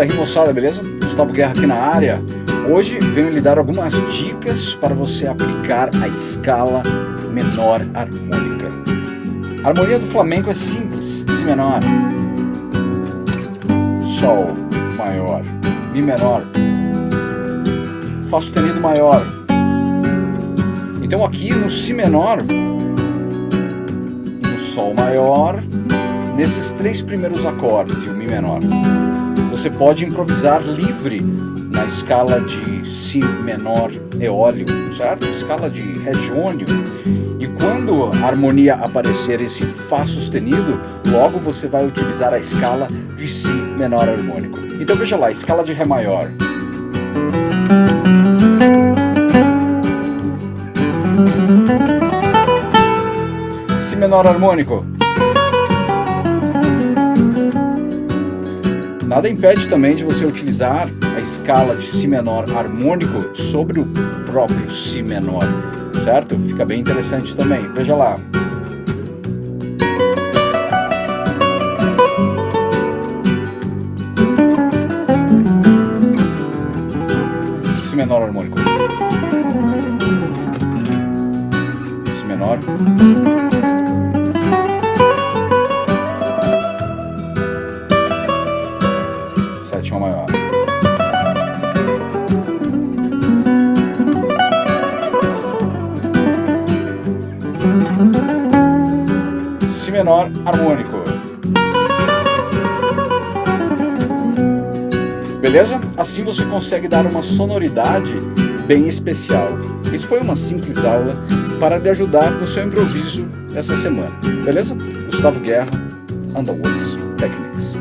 Fala moçada, beleza? Gustavo Guerra aqui na área. Hoje venho lhe dar algumas dicas para você aplicar a escala menor harmônica. A harmonia do flamenco é simples, Si menor, Sol maior, Mi menor, Fá sustenido maior. Então aqui no Si menor e no Sol maior, nesses três primeiros acordes e o Mi menor, você pode improvisar livre na escala de Si menor eólio, certo? Escala de Regionio. E quando a harmonia aparecer esse Fá sustenido, logo você vai utilizar a escala de Si menor harmônico. Então veja lá, escala de Ré maior. Si menor harmônico. Nada impede também de você utilizar a escala de Si menor harmônico sobre o próprio Si menor, certo? Fica bem interessante também. Veja lá. Si menor harmônico. Si menor. Menor harmônico. Beleza? Assim você consegue dar uma sonoridade bem especial. Isso foi uma simples aula para lhe ajudar no seu improviso essa semana. Beleza? Gustavo Guerra, Underworks Technique.